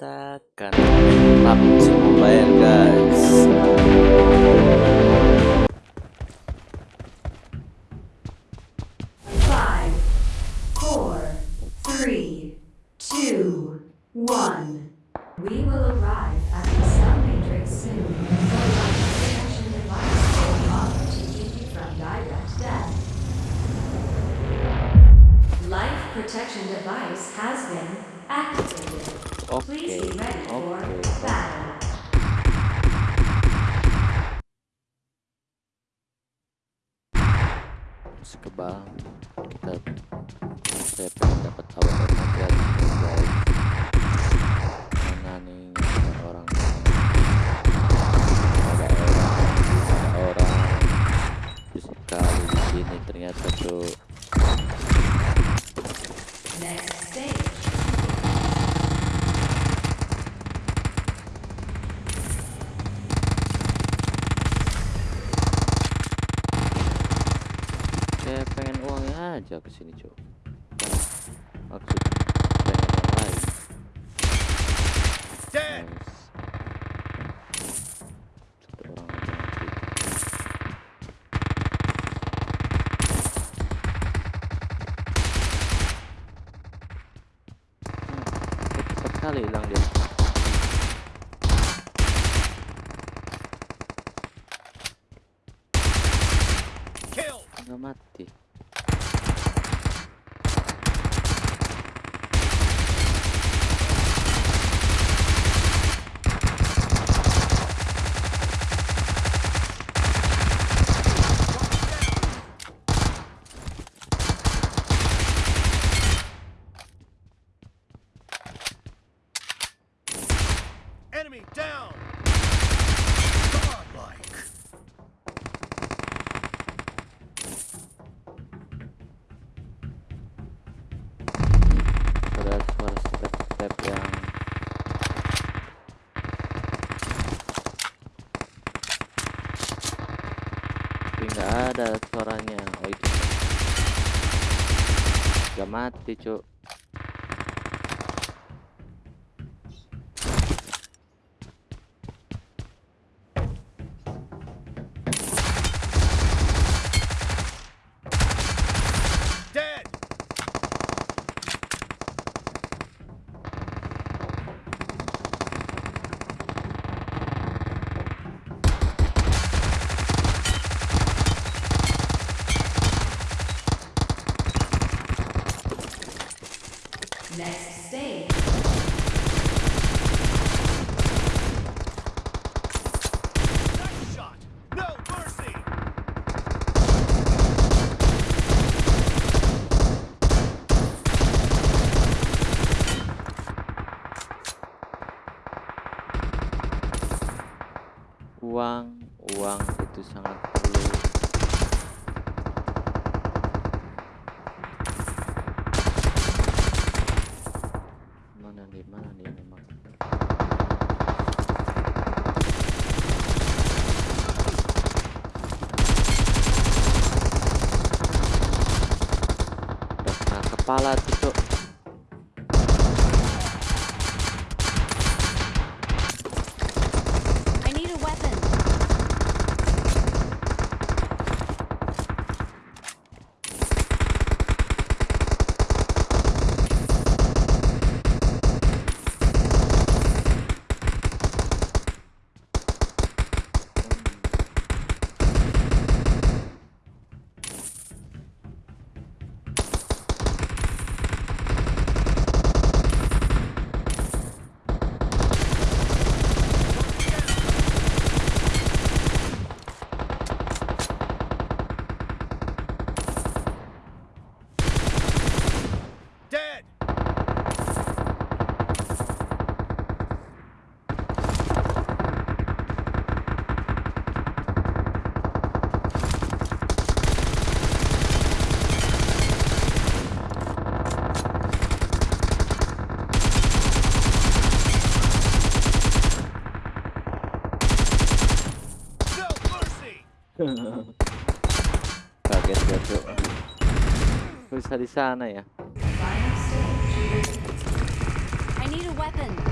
katakan maaf semua bayar guys. aja ke sini, Cok. Maksud kali hilang dia. Mati. tapi nggak ada suaranya. Oh itu. Udah mati cuk. Next stage. kepala tuh dari sana ya. I need a weapon.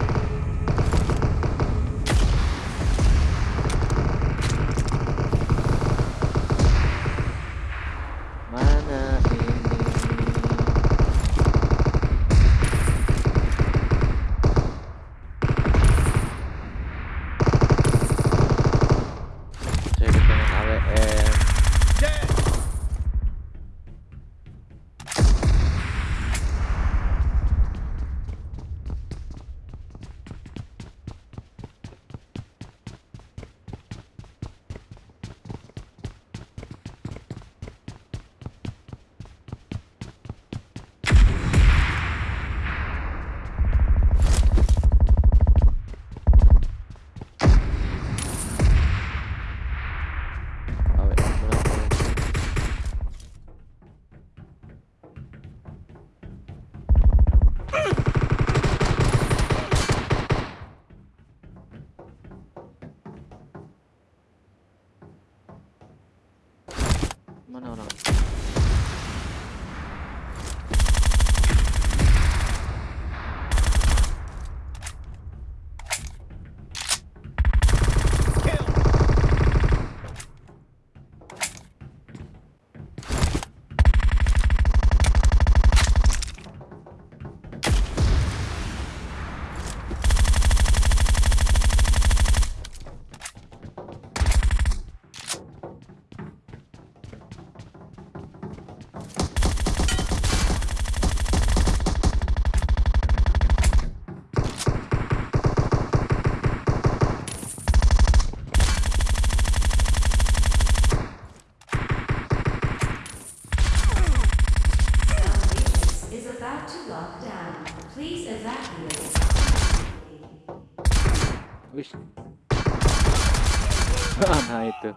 Wis. nah itu.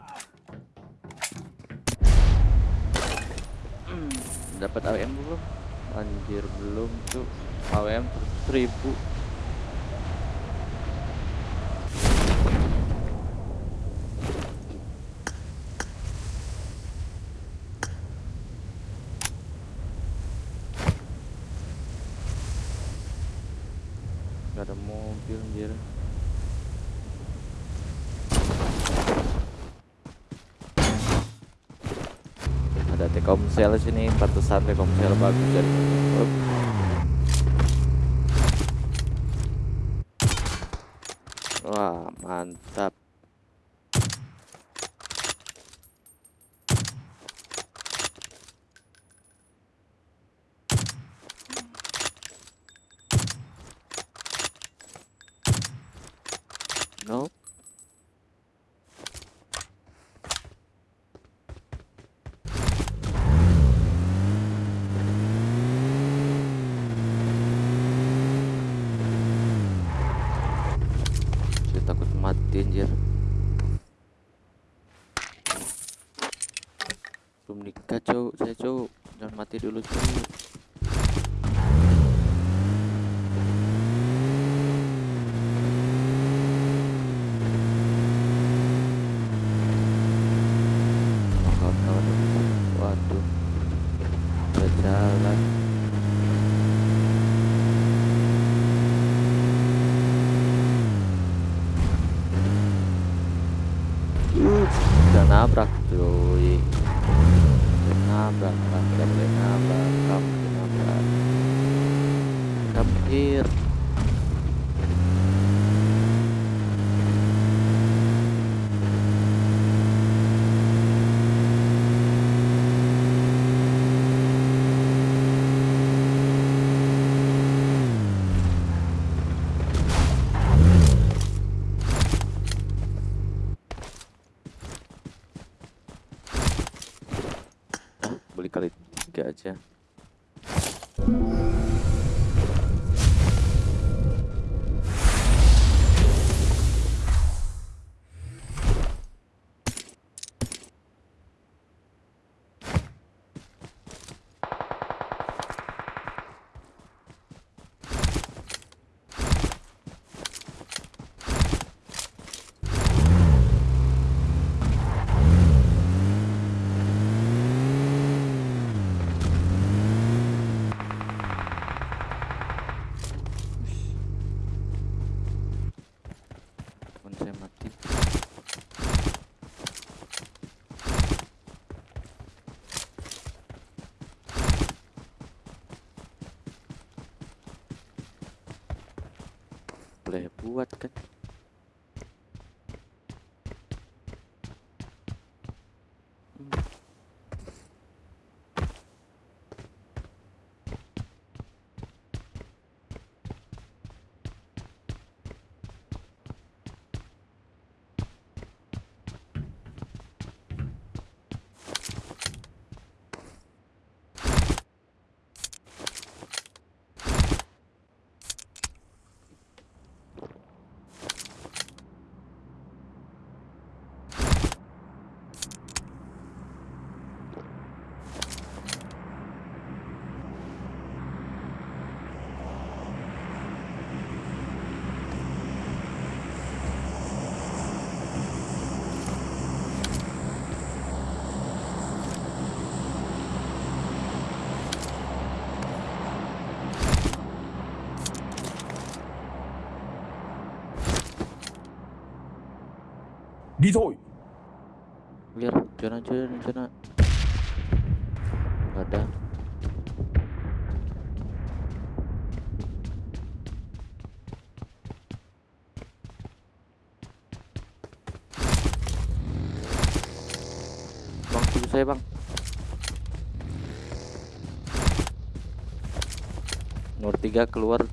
Hmm, dapat AWM belum? Anjir belum tuh. AWM seribu. Gak ada mobil anjir. Ada Telkomsel sini, pantesan Telkomsel bagus dan. Wah, mantap. Saya takut mati anjir. Belum nikah cowok, saya cowok. Jangan mati dulu cowok. Kawan-kawan Waduh Udah jalan Uh, udah nabrak cuy Udah nabrak kamu tidak boleh nabrak kamu udah nabrak come boleh buat kan Đi thôi. Biar zona zona zona nggak ada bang tunggu saya bang nomor tiga keluar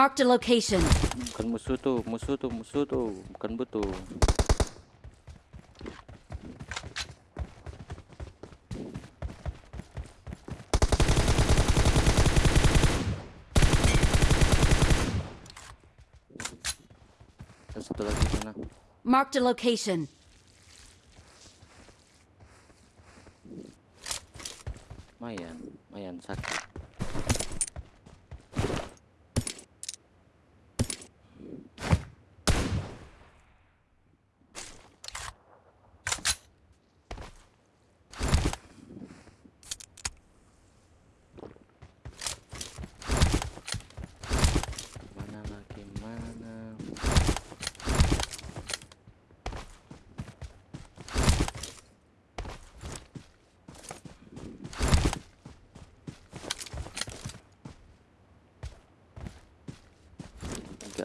Marked a location. Bukan musuh tuh, musuh tuh, musuh tuh, bukan butuh. Satu lagi sana. Marked a location. Mayan, mayan sakit.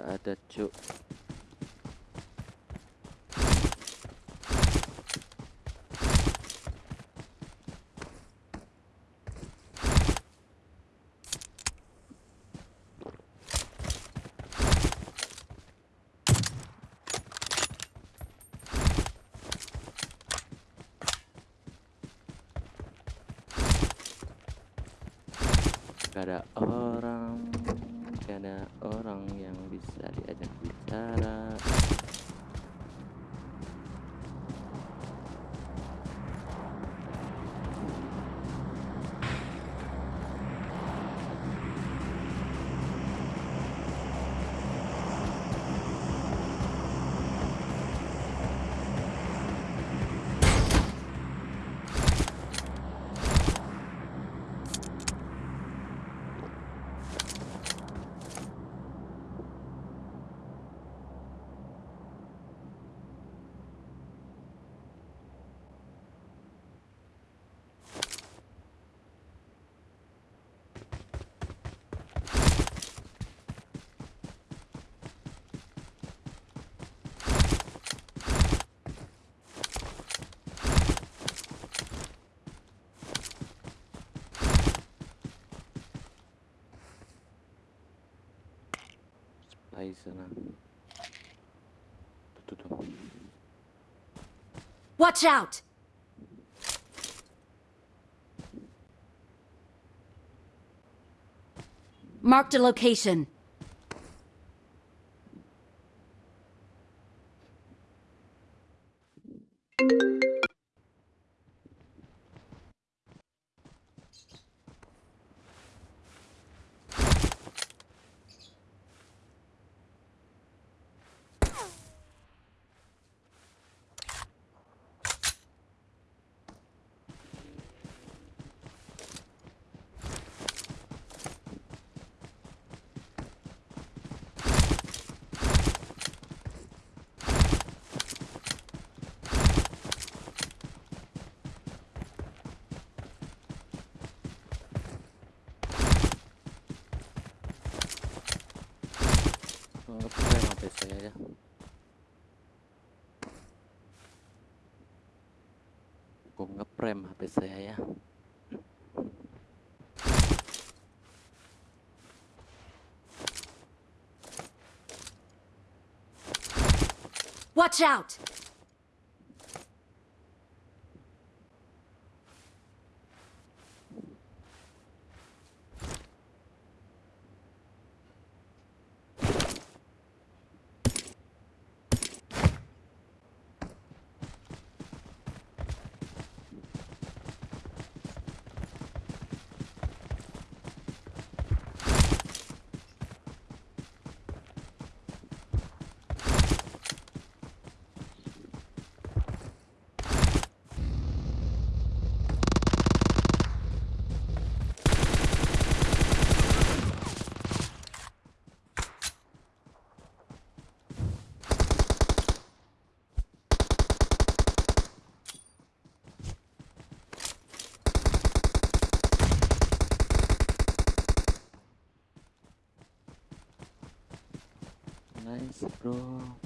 Enggak ada, Cuk. Gak ada orang yang bisa diajak Watch out! Marked a location. Ngeprem HP saya ya. Gue ngeprem HP saya ya. Watch out! Nice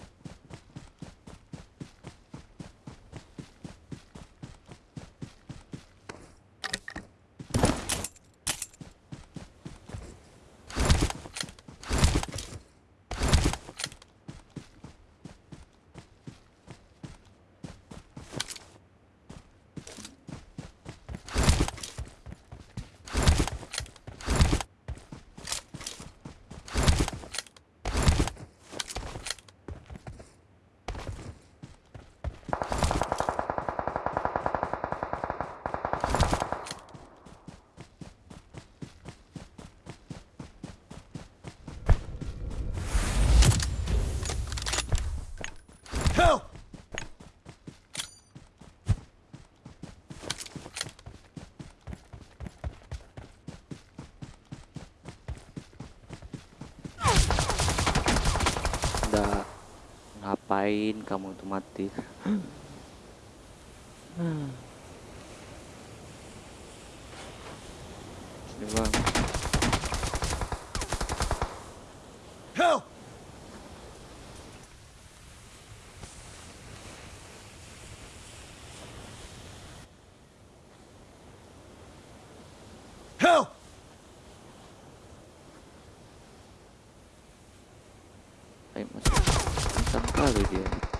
Ngapain kamu tuh mati? Sini bang. Help! Help! Ayo masuk. Kencang kali dia.